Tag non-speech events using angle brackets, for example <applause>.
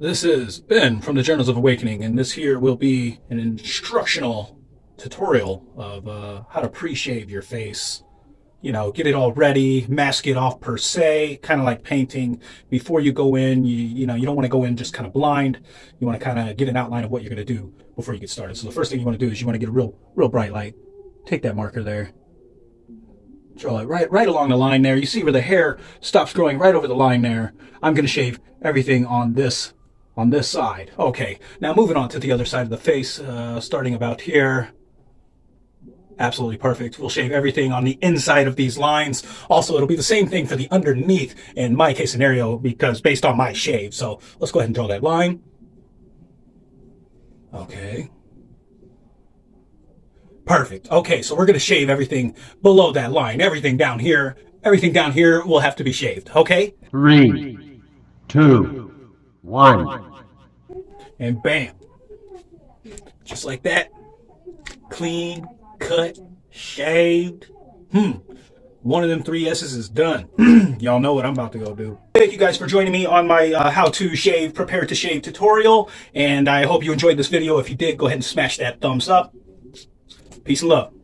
This is Ben from the Journals of Awakening, and this here will be an instructional tutorial of uh, how to pre-shave your face. You know, get it all ready, mask it off per se, kind of like painting. Before you go in, you, you know, you don't want to go in just kind of blind. You want to kind of get an outline of what you're going to do before you get started. So the first thing you want to do is you want to get a real, real bright light. Take that marker there. Draw it right, right along the line there. You see where the hair stops growing right over the line there. I'm going to shave everything on this on this side. Okay, now moving on to the other side of the face, uh, starting about here. Absolutely perfect. We'll shave everything on the inside of these lines. Also, it'll be the same thing for the underneath in my case scenario because based on my shave. So let's go ahead and draw that line. Okay. Perfect. Okay, so we're going to shave everything below that line. Everything down here, everything down here will have to be shaved. Okay? Three, two, one. And bam. Just like that. Clean, cut, shaved. Hmm. One of them three S's is done. <clears throat> Y'all know what I'm about to go do. Thank you guys for joining me on my uh, how to shave, prepare to shave tutorial. And I hope you enjoyed this video. If you did, go ahead and smash that thumbs up. Peace and love.